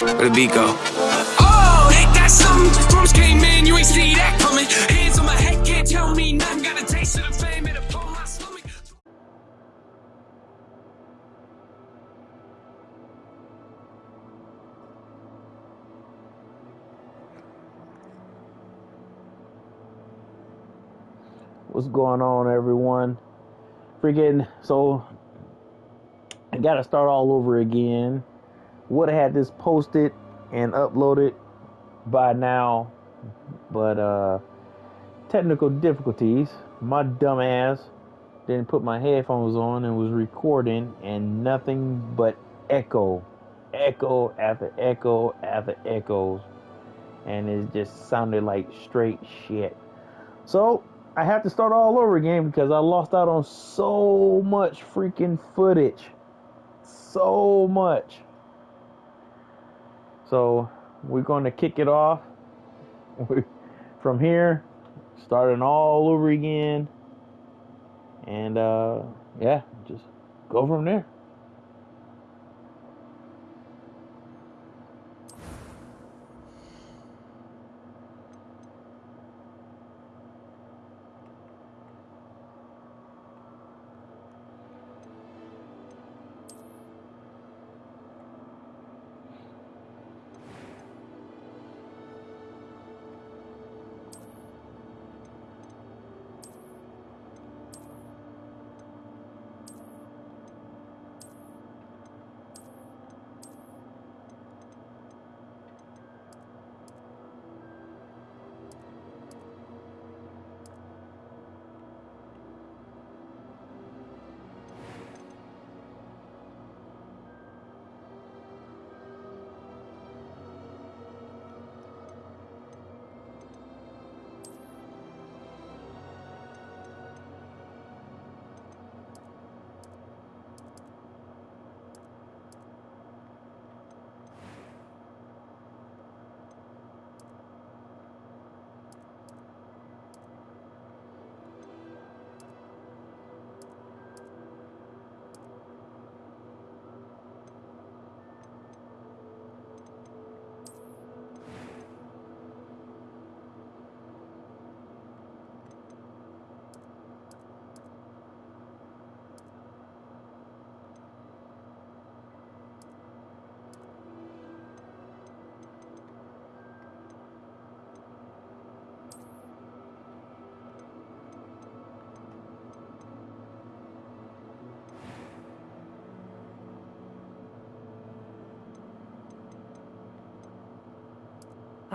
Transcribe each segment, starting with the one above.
Where the beat go? Oh, ain't that something? Drums came in, you ain't see that coming. Hands on my head, can't tell me nothing. Got a taste of the fame, it upon my stomach. What's going on, everyone? Freaking, so I gotta start all over again. Would have had this posted and uploaded by now, but uh, technical difficulties. My dumb ass didn't put my headphones on and was recording, and nothing but echo, echo after echo after echoes, and it just sounded like straight shit. So I have to start all over again because I lost out on so much freaking footage. So much. So we're going to kick it off from here, starting all over again. And uh, yeah, just go from there.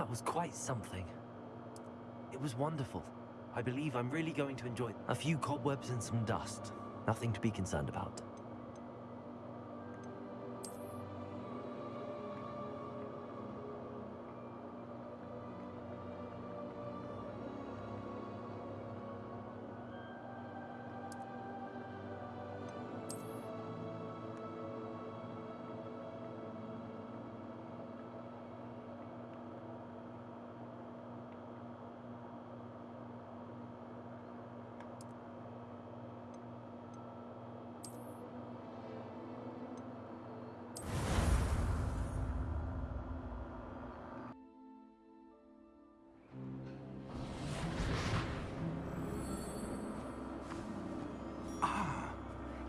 That was quite something. It was wonderful. I believe I'm really going to enjoy a few cobwebs and some dust. Nothing to be concerned about.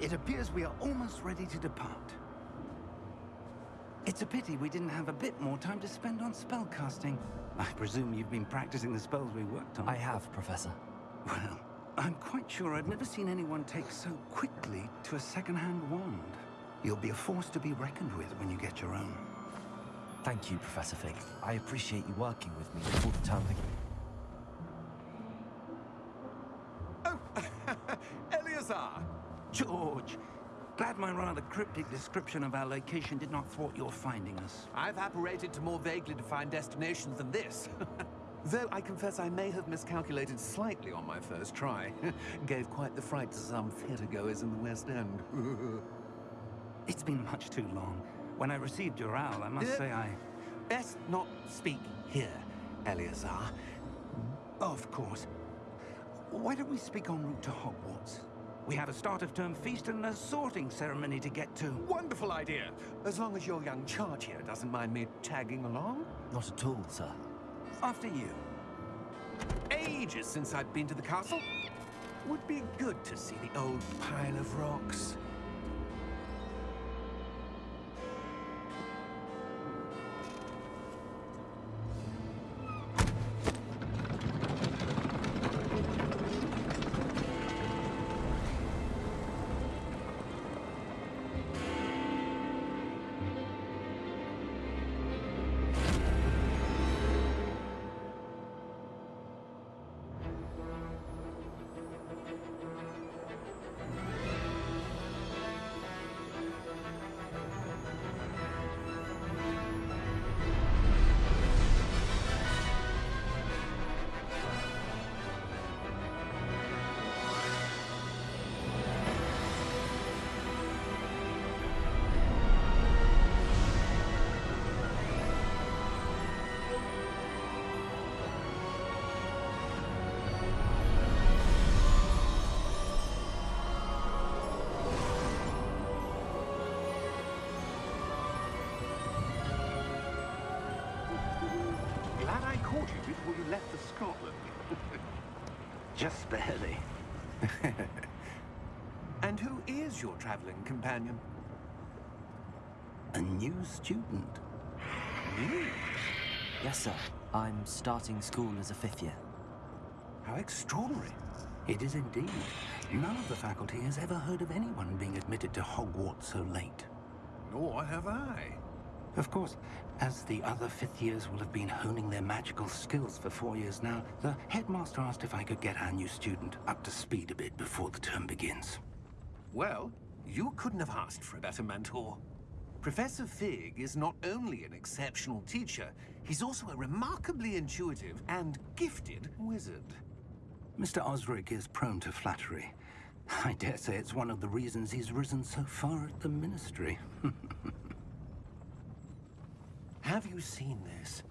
It appears we are almost ready to depart. It's a pity we didn't have a bit more time to spend on spellcasting. I presume you've been practicing the spells we worked on. I have, Professor. Well, I'm quite sure I've never seen anyone take so quickly to a second-hand wand. You'll be a force to be reckoned with when you get your own. Thank you, Professor Fig. I appreciate you working with me before the term Glad my rather cryptic description of our location did not thwart your finding us. I've apparated to more vaguely defined destinations than this. Though I confess I may have miscalculated slightly on my first try. Gave quite the fright to some theatergoers in the West End. It's been much too long. When I received your owl, I must Uh, say I... Best not speak here, Eleazar. Of course. Why don't we speak en route to Hogwarts? We have a start of term feast and a sorting ceremony to get to. Wonderful idea. As long as your young charge here doesn't mind me tagging along. Not at all, sir. After you. Ages since I've been to the castle. Would be good to see the old pile of rocks. and who is your traveling companion? A new student. You? Yes, sir. I'm starting school as a fifth year. How extraordinary. It is indeed. None of the faculty has ever heard of anyone being admitted to Hogwarts so late. Nor have I. Of course, as the other fifth years will have been honing their magical skills for four years now, the headmaster asked if I could get our new student up to speed a bit before the term begins. Well, you couldn't have asked for a better mentor. Professor Fig is not only an exceptional teacher, he's also a remarkably intuitive and gifted wizard. Mr. Osric is prone to flattery. I dare say it's one of the reasons he's risen so far at the Ministry. Have you seen this?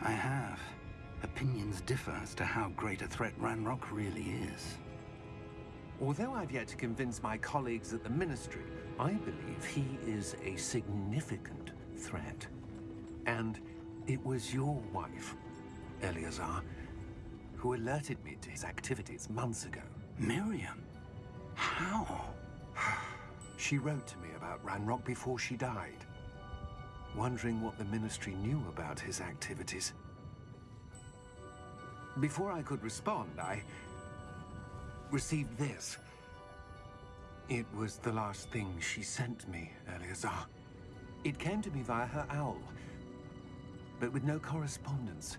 I have. Opinions differ as to how great a threat Ranrock really is. Although I've yet to convince my colleagues at the Ministry, I believe he is a significant threat. And it was your wife, Eleazar, who alerted me to his activities months ago. Miriam? How? She wrote to me about Ranrock before she died, wondering what the Ministry knew about his activities. Before I could respond, I received this. It was the last thing she sent me, Eleazar. It came to me via her owl, but with no correspondence.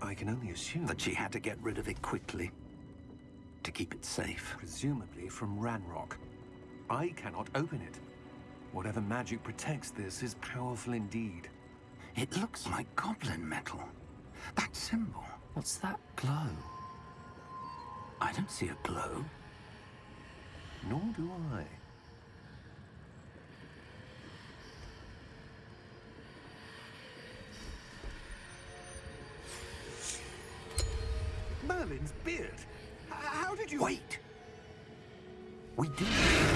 I can only assume... That she had to get rid of it quickly. To keep it safe. Presumably from Ranrock. I cannot open it. Whatever magic protects this is powerful indeed. It looks like goblin metal. That symbol. What's that glow? I don't see a glow. Nor do I. Merlin's beard. H- How did you... Wait! We did.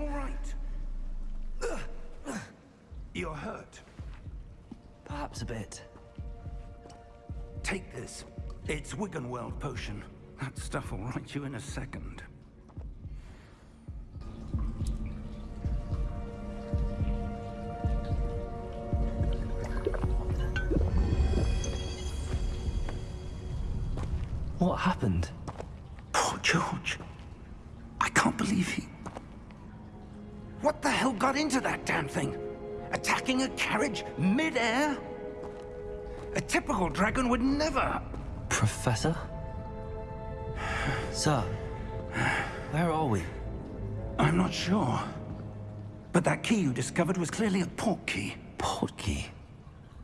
All right? You're hurt. Perhaps a bit. Take this. It's Wiggenweld potion. That stuff will right you in a second. Attacking a carriage mid-air? A typical dragon would never... Professor? Sir, where are we? I'm not sure. But that key you discovered was clearly a port key. Port key.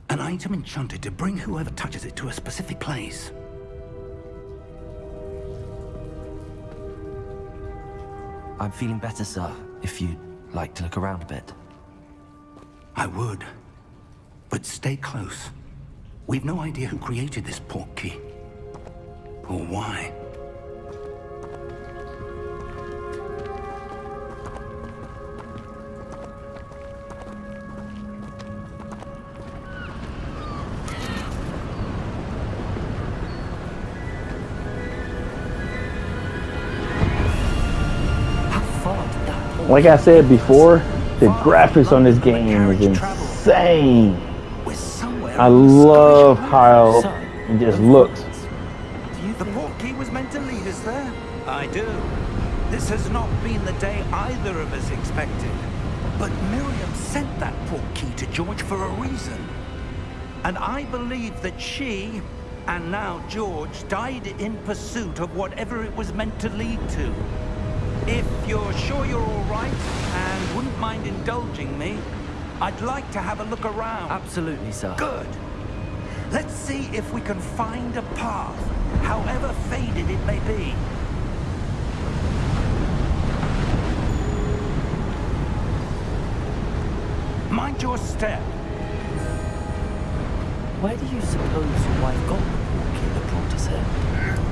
An item enchanted to bring whoever touches it to a specific place. I'm feeling better, sir, if you'd like to look around a bit. I would. But stay close. We've no idea who created this port key. Or why. Like I said before, the graphics on this game is insane. I love how it just looks. The port key was meant to lead us there? I do. This has not been the day either of us expected. But Miriam sent that port key to George for a reason. And I believe that she, and now George, died in pursuit of whatever it was meant to lead to. If you're sure you're all right wouldn't mind indulging me, I'd like to have a look around. Absolutely, sir. Good. Let's see if we can find a path, however faded it may be. Mind your step. Where do you suppose your wife got the port key that brought us here?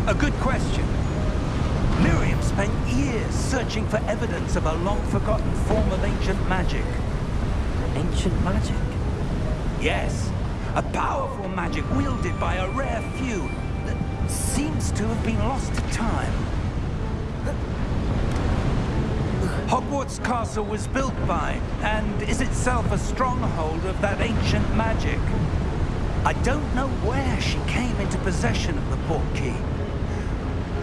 A good question. Miriam spent years searching for evidence of a long-forgotten form of ancient magic. Ancient magic? Yes, a powerful magic wielded by a rare few that seems to have been lost to time. Hogwarts Castle was built by, and is itself a stronghold of that ancient magic. I don't know where she came into possession of the port key,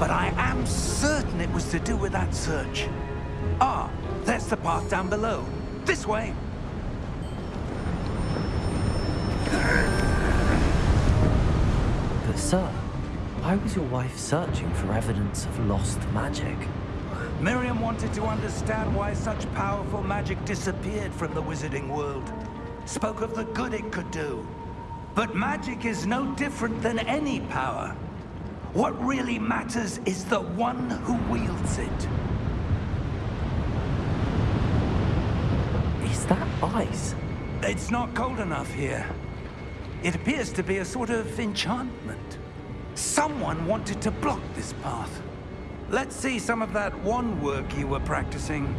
but I am certain it was to do with that search. Ah, there's the path down below. This way. But, sir, why was your wife searching for evidence of lost magic? Miriam wanted to understand why such powerful magic disappeared from the wizarding world. Spoke of the good it could do. But magic is no different than any power. What really matters is the one who wields it. Is that ice? It's not cold enough here. It appears to be a sort of enchantment. Someone wanted to block this path. Let's see some of that wand work you were practicing.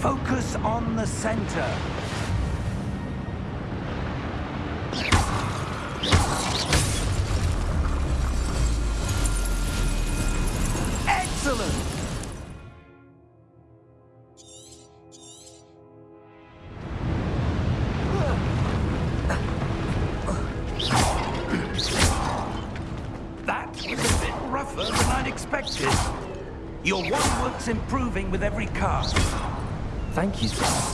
Focus on the center. Excellent! That was a bit rougher than I'd expected. Your wand work's improving with every cast. Thank you, sir.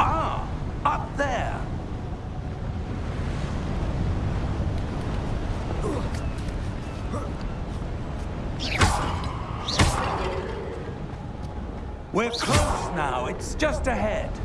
Ah, up there. We're close now. It's just ahead.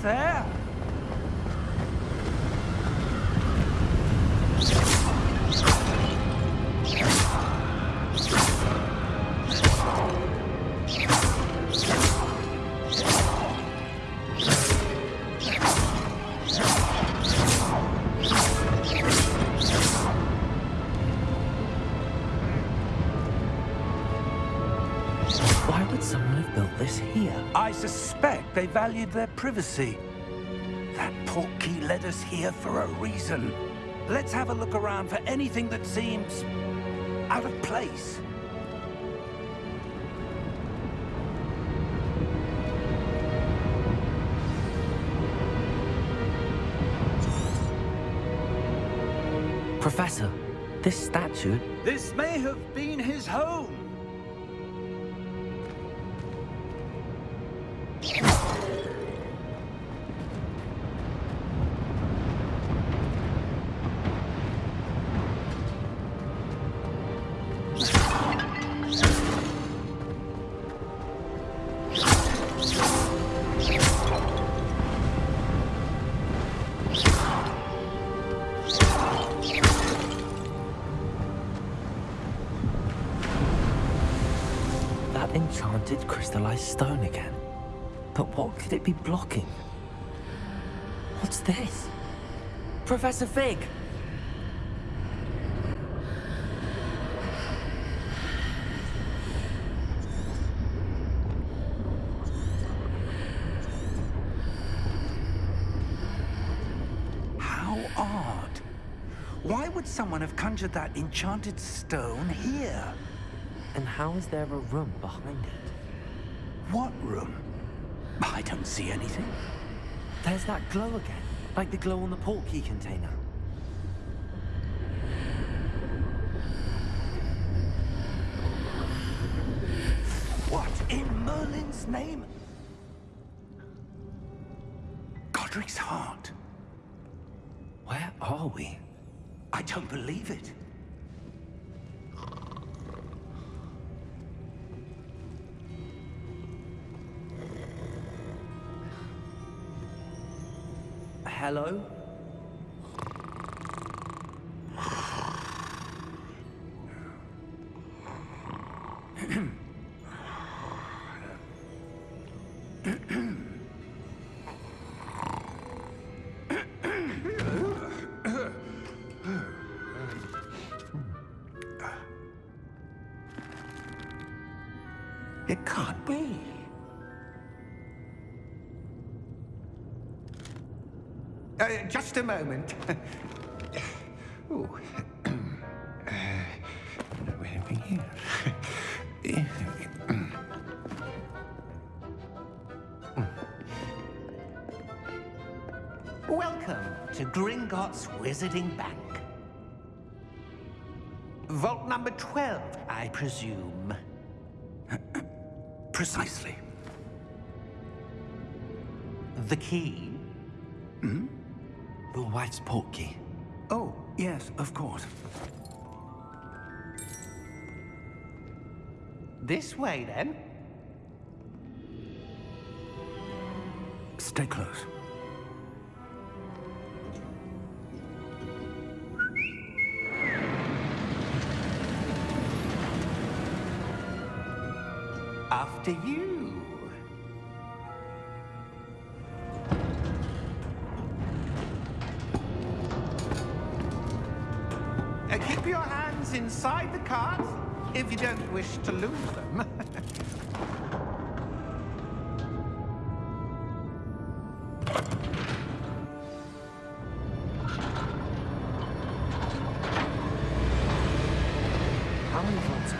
Almost there. Valued their privacy. That portkey led us here for a reason. Let's have a look around for anything that seems out of place. Professor, this statue... This may have been his home. That enchanted crystallized stone again. But what could it be blocking? What's this? Professor Fig! How odd. Why would someone have conjured that enchanted stone here? And how is there a room behind it? What room? I don't see anything. There's that glow again, like the glow on the portkey container. What in Merlin's name? Godric's heart. Where are we? I don't believe it. Hello? It can't be. Uh, just a moment. Ooh. Uh, here? Welcome to Gringotts Wizarding Bank. Vault number 12, I presume. Precisely. The key? Your wife's portkey. Oh, yes, of course. This way, then. Stay close. After you.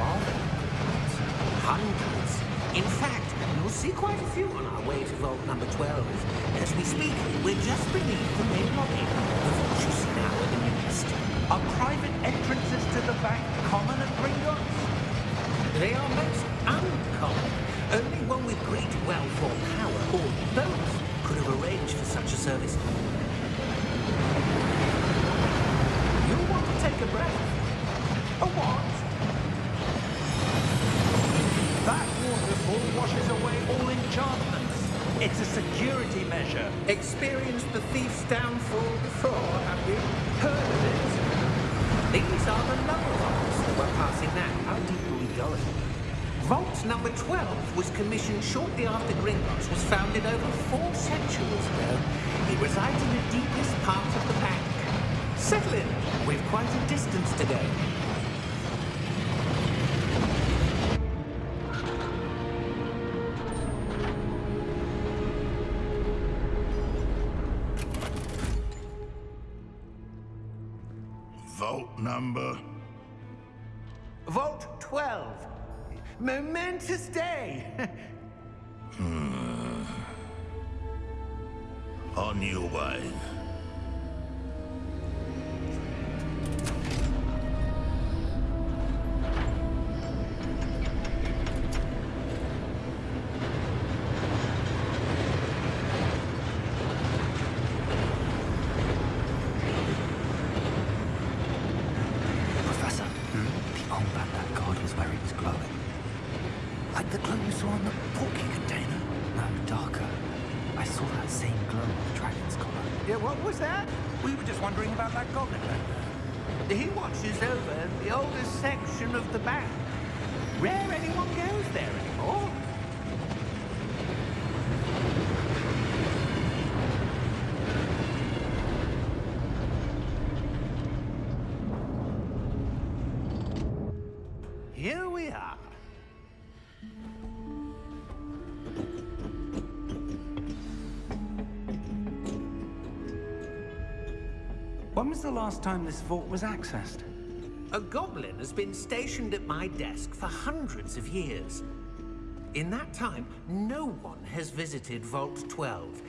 Vaults? Hundreds. In fact, you'll see quite a few on our way to vault number 12. As we speak, we're just beneath the main lobby. The see now in the east. Are private entrances to the bank common at Gringotts? They are most uncommon. Only one with great wealth or power, or both, could have arranged for such a service. Experienced the thief's downfall before, have you? Heard of it? These are the lower vaults that we're passing now. How deep are we going? Vault number 12 was commissioned shortly after Gringotts was founded over four centuries ago. It resides in the deepest part of the bank. Settle in. We've quite a distance to go. 12. Momentous day. Hmm. On your way. Was the last time this vault was accessed? A goblin has been stationed at my desk for hundreds of years. In that time, no one has visited Vault 12.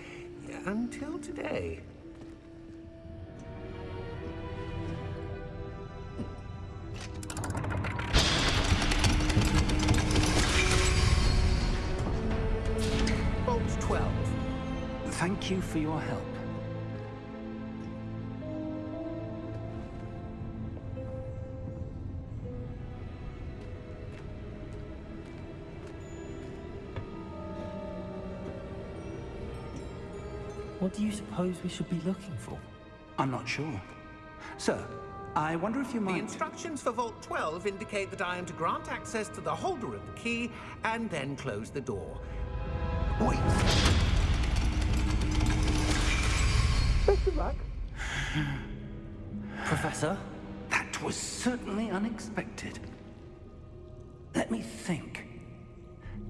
Until today. Vault 12. Thank you for your help. What do you suppose we should be looking for? I'm not sure. Sir, I wonder if you might... The instructions for Vault 12 indicate that I am to grant access to the holder of the key and then close the door. Wait. Professor? That was certainly unexpected. Let me think.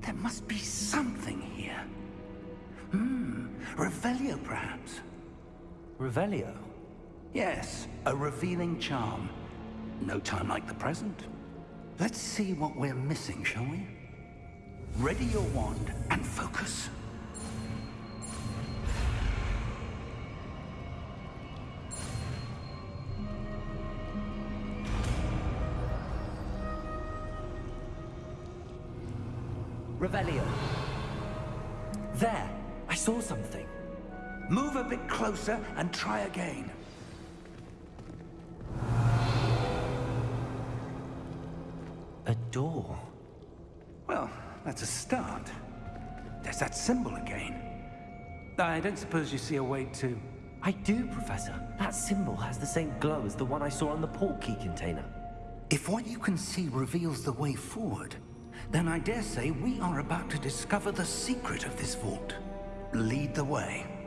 There must be something here. Hmm, Revelio perhaps. Revelio? Yes, a revealing charm. No time like the present. Let's see what we're missing, shall we? Ready your wand and focus. Closer and try again. A door. Well, that's a start. There's that symbol again. I don't suppose you see a way to... I do, Professor. That symbol has the same glow as the one I saw on the port key container. If what you can see reveals the way forward, then I dare say we are about to discover the secret of this vault. Lead the way.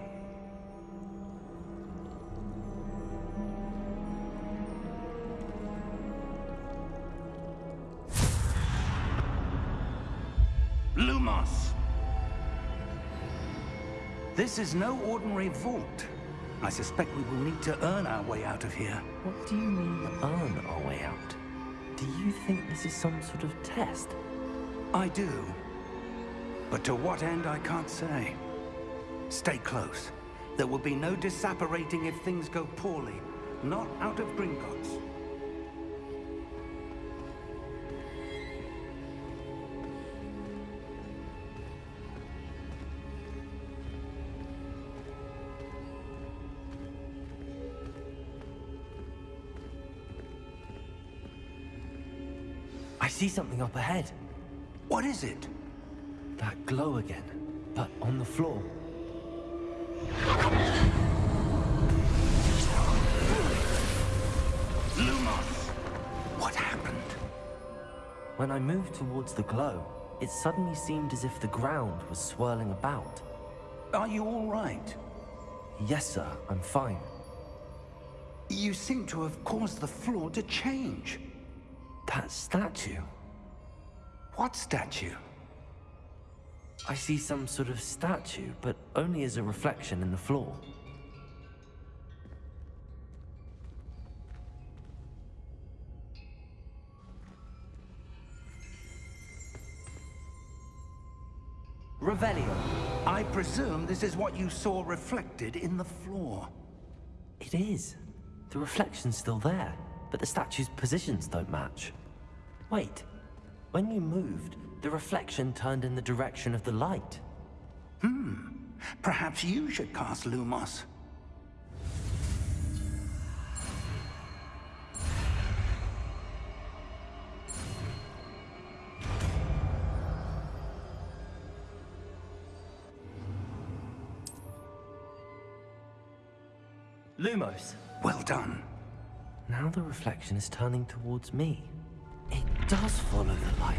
This is no ordinary vault. I suspect we will need to earn our way out of here. What do you mean, earn our way out? Do you think this is some sort of test? I do. But to what end, I can't say. Stay close. There will be no disapparating if things go poorly. Not out of Gringotts. see something up ahead. What is it? That glow again, but on the floor. Lumos! What happened? When I moved towards the glow, it suddenly seemed as if the ground was swirling about. Are you all right? Yes, sir. I'm fine. You seem to have caused the floor to change. That statue. What statue? I see some sort of statue, but only as a reflection in the floor. Revelio. I presume this is what you saw reflected in the floor. It is. The reflection's still there, but the statue's positions don't match. Wait. When you moved, the reflection turned in the direction of the light. Hmm, perhaps you should cast Lumos. Lumos. Well done. Now the reflection is turning towards me. It does follow the light.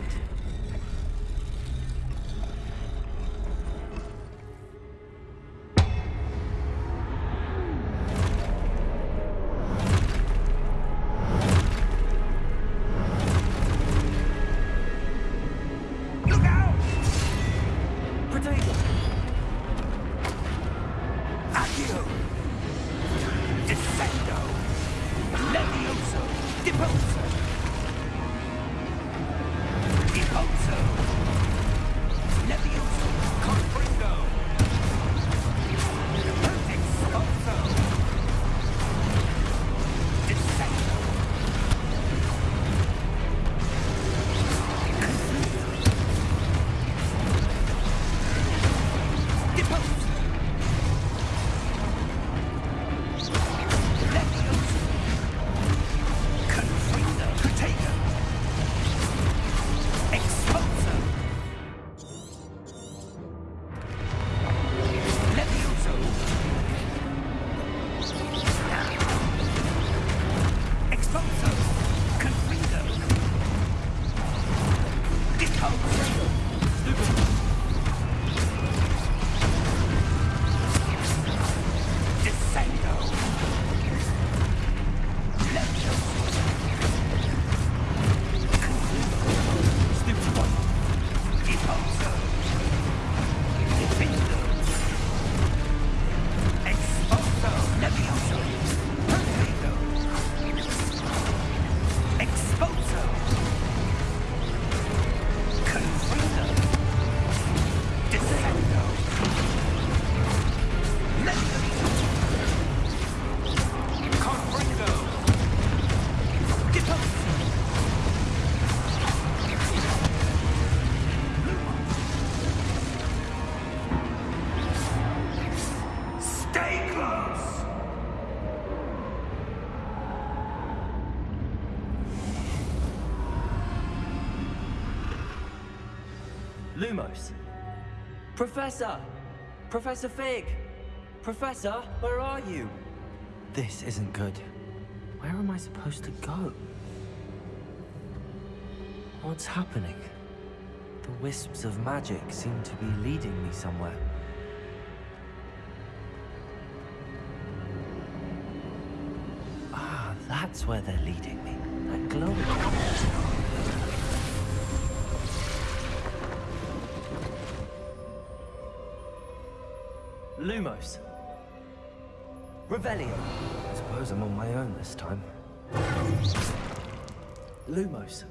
Professor! Professor Fig! Professor, where are you? This isn't good. Where am I supposed to go? What's happening? The wisps of magic seem to be leading me somewhere. Ah, that's where they're leading me. That glow. Lumos. Revelio. I suppose I'm on my own this time. Lumos.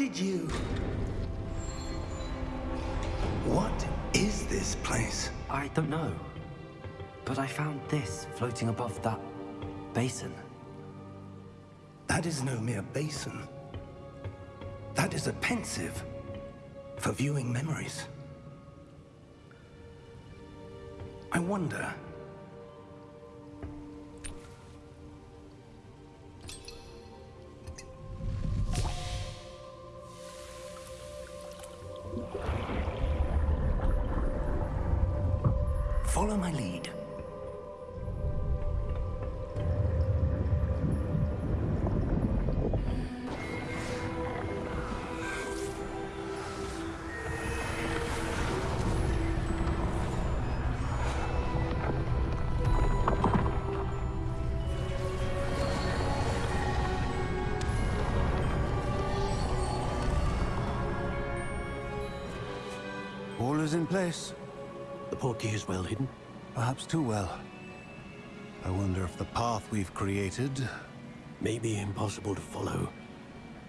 Did you... What is this place? I don't know. But I found this floating above that basin. That is no mere basin. That is a Pensieve for viewing memories. I wonder... is in place. The portkey is well hidden. Perhaps too well. I wonder if the path we've created... May be impossible to follow.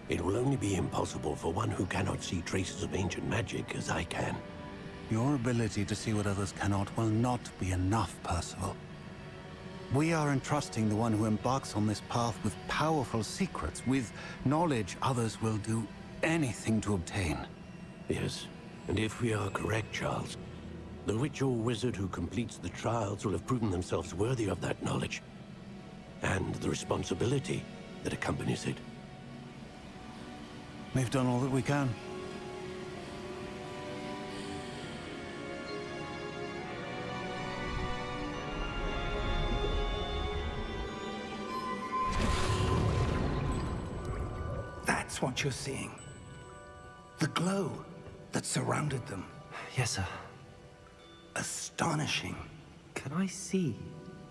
It will only be impossible for one who cannot see traces of ancient magic as I can. Your ability to see what others cannot will not be enough, Percival. We are entrusting the one who embarks on this path with powerful secrets, with knowledge others will do anything to obtain. Yes, and if we are correct, Charles, the witch or wizard who completes the trials will have proven themselves worthy of that knowledge. And the responsibility that accompanies it. We've done all that we can. That's what you're seeing. The glow that surrounded them. Yes, sir. Astonishing. Can I see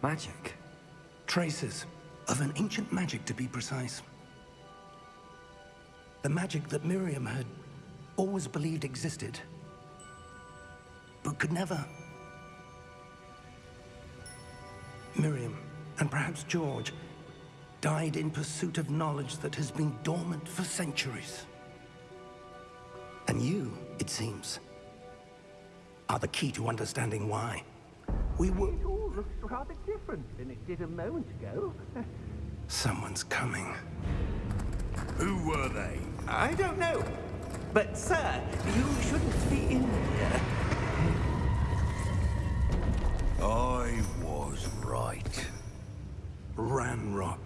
magic? Traces of an ancient magic, to be precise. The magic that Miriam had always believed existed, but could never. Miriam, and perhaps George, died in pursuit of knowledge that has been dormant for centuries. And you, it seems, are the key to understanding why. We were... It all looks rather different than it did a moment ago. Someone's coming. Who were they? I don't know. But, sir, you shouldn't be in here. I was right. Ranrock.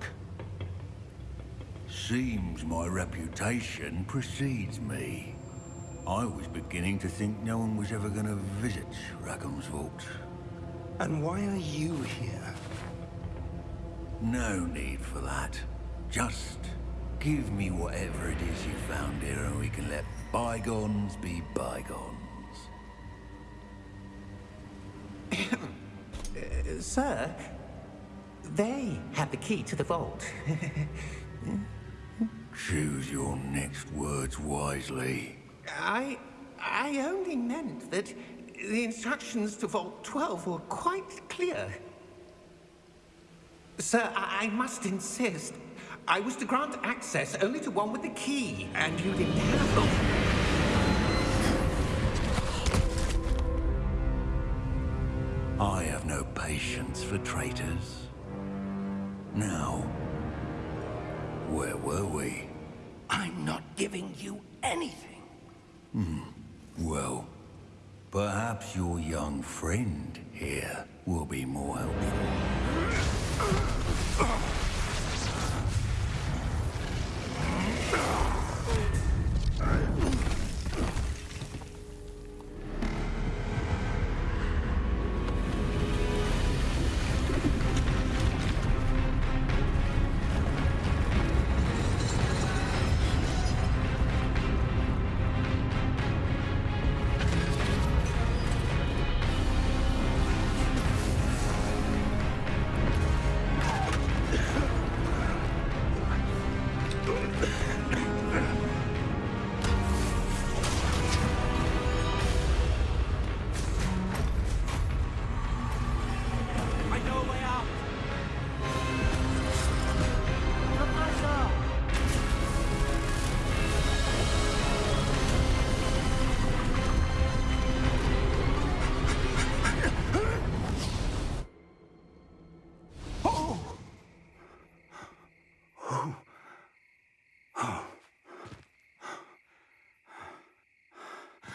Seems my reputation precedes me. I was beginning to think no one was ever going to visit Rackham's vault. And why are you here? No need for that. Just give me whatever it is you found here and we can let bygones be bygones. Uh, sir, they have the key to the vault. Choose your next words wisely. I... I only meant that the instructions to Vault 12 were quite clear. Sir, I, I must insist. I was to grant access only to one with the key, and you didn't have them. I have no patience for traitors. Now, where were we? I'm not giving you anything. Well, perhaps your young friend here will be more helpful.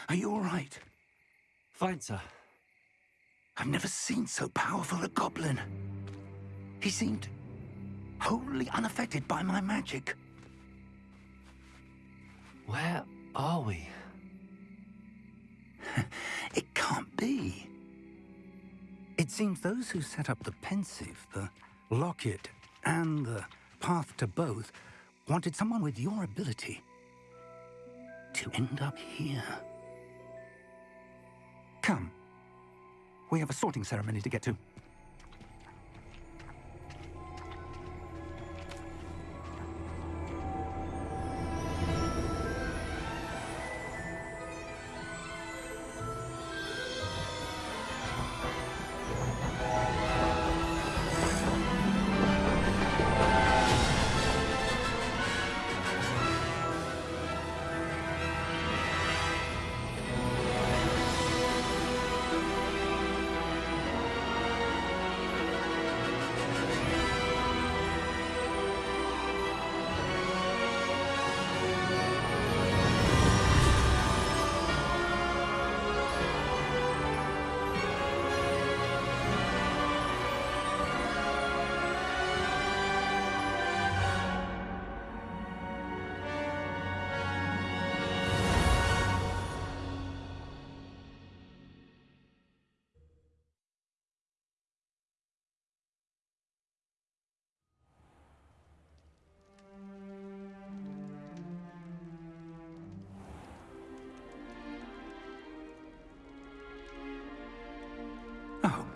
Are you all right? Fine, sir. I've never seen so powerful a goblin. He seemed wholly unaffected by my magic. Where are we? It can't be. It seems those who set up the Pensieve, the locket, and the path to both wanted someone with your ability to end up here. Come. We have a sorting ceremony to get to.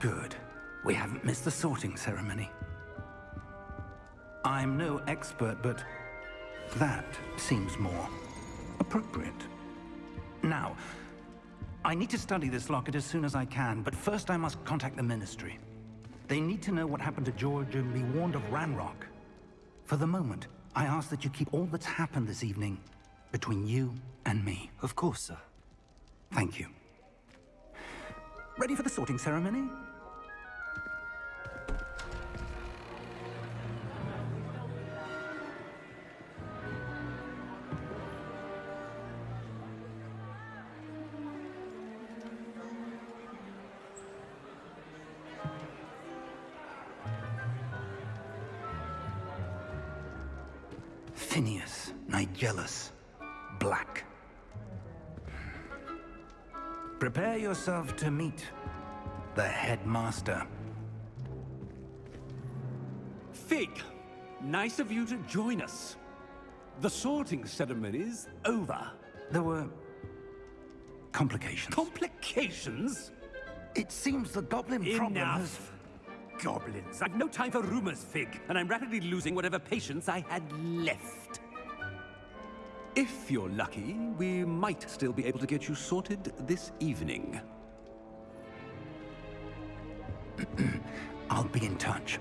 Good. We haven't missed the sorting ceremony. I'm no expert, but that seems more appropriate. Now, I need to study this locket as soon as I can, but first I must contact the Ministry. They need to know what happened to George and be warned of Ranrock. For the moment, I ask that you keep all that's happened this evening between you and me. Of course, sir. Thank you. Ready for the sorting ceremony? Yourself to meet the headmaster. Fig, nice of you to join us. The sorting ceremony is over. There were complications. Complications? it seems the goblin problem has... Enough. Goblins. I've no time for rumors, Fig, and I'm rapidly losing whatever patience I had left. If you're lucky, we might still be able to get you sorted this evening. I'll be in touch.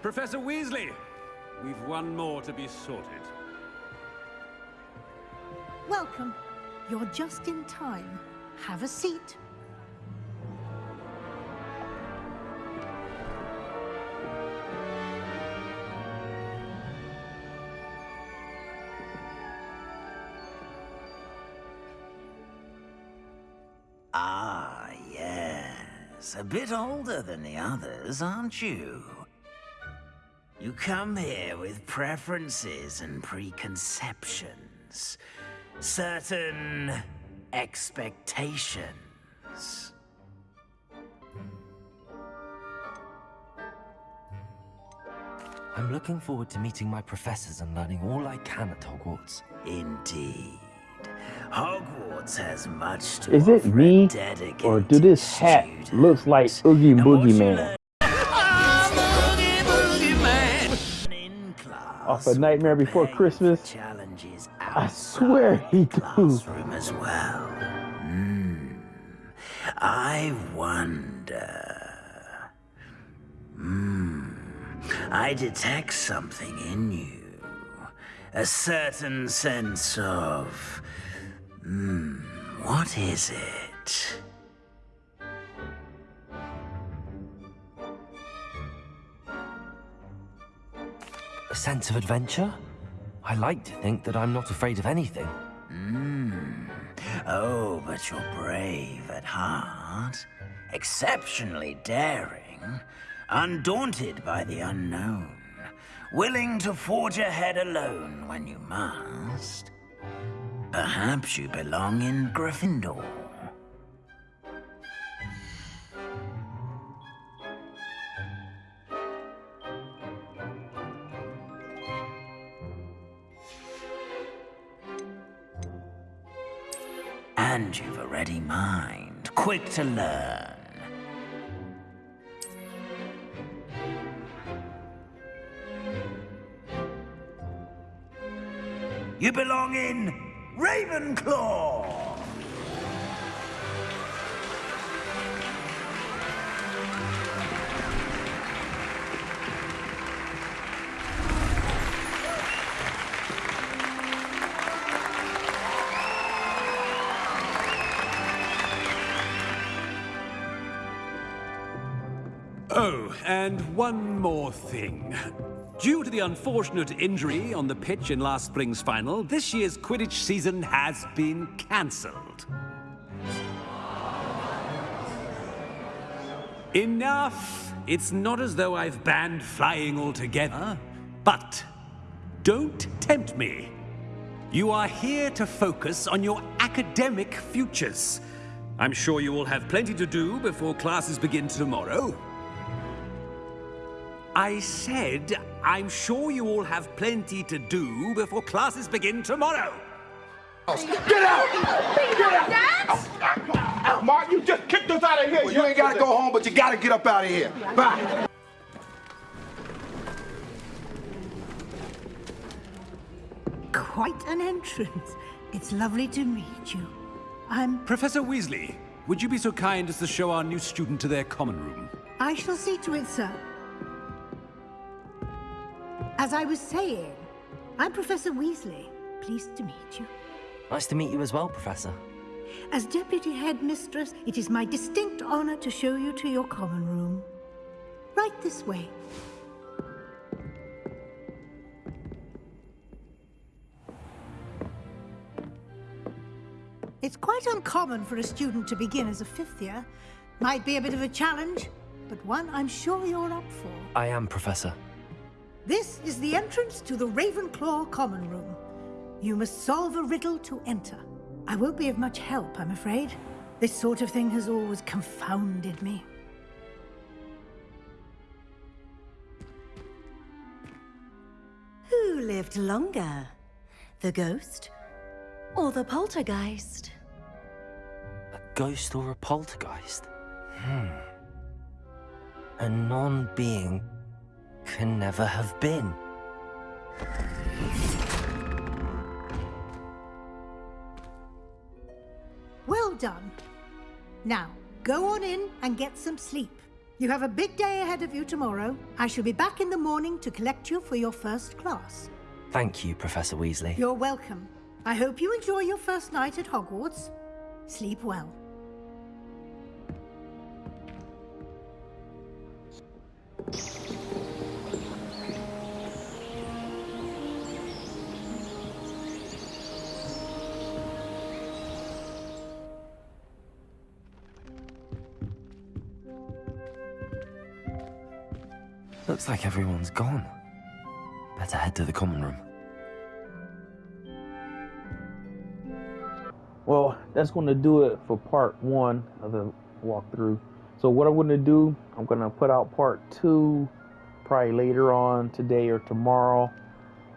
Professor Weasley, we've one more to be sorted. Welcome. You're just in time. Have a seat. Yes. A bit older than the others, aren't you? You come here with preferences and preconceptions. Certain expectations. I'm looking forward to meeting my professors and learning all I can at Hogwarts. Indeed. Hogwarts has much to Is it me or do this hat looks like Oogie Boogie Man off a Nightmare Before Christmas? challenges I swear he do. as well. Hmm. I wonder. Hmm. I detect something in you. A certain sense of. Hmm. What is it? A sense of adventure? I like to think that I'm not afraid of anything. Hmm. Oh, but you're brave at heart. Exceptionally daring. Undaunted by the unknown. Willing to forge ahead alone when you must. Perhaps you belong in Gryffindor. And you've a ready mind, quick to learn. You belong in Ravenclaw! Oh, and one more thing. Due to the unfortunate injury on the pitch in last spring's final, this year's Quidditch season has been cancelled. Enough! It's not as though I've banned flying altogether. But don't tempt me. You are here to focus on your academic futures. I'm sure you will have plenty to do before classes begin tomorrow. I said, I'm sure you all have plenty to do before classes begin tomorrow. Get out! Get out! Out, out, Mark, you just kicked us out of here. Well, you ain't gotta go home, but you gotta get up out of here. Bye. Quite an entrance. It's lovely to meet you. I'm... Professor Weasley, would you be so kind as to show our new student to their common room? I shall see to it, sir. As I was saying, I'm Professor Weasley. Pleased to meet you. Nice to meet you as well, Professor. As Deputy Headmistress, it is my distinct honor to show you to your common room. Right this way. It's quite uncommon for a student to begin as a fifth year. Might be a bit of a challenge, but one I'm sure you're up for. I am, Professor. This is the entrance to the Ravenclaw Common Room. You must solve a riddle to enter. I won't be of much help, I'm afraid. This sort of thing has always confounded me. Who lived longer? The ghost or the poltergeist? A ghost or a poltergeist? Hmm. A non-being can never have been. Well done. Now, go on in and get some sleep. You have a big day ahead of you tomorrow. I shall be back in the morning to collect you for your first class. Thank you, Professor Weasley. You're welcome. I hope you enjoy your first night at Hogwarts. Sleep well. Looks like everyone's gone. Better head to the common room. Well, that's going to do it for part one of the walkthrough. So what I'm going to do, I'm going to put out part two probably later on today or tomorrow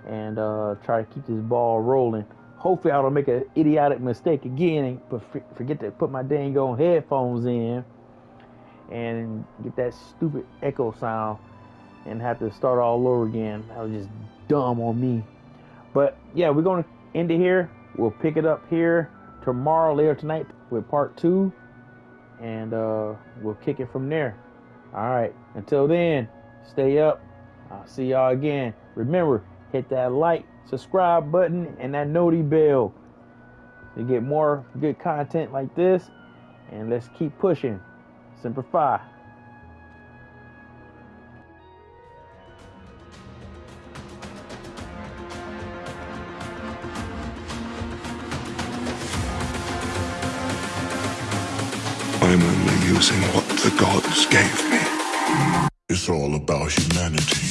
and uh, try to keep this ball rolling. Hopefully I don't make an idiotic mistake again but forget to put my dang on headphones in and get that stupid echo sound and have to start all over again. That was just dumb on me. But yeah, we're going to end it here. We'll pick it up here tomorrow, later tonight, with part two. And uh, we'll kick it from there. All right. Until then, stay up. I'll see y'all again. Remember, hit that like, subscribe button, and that noti bell to get more good content like this. And let's keep pushing. Semper humanity.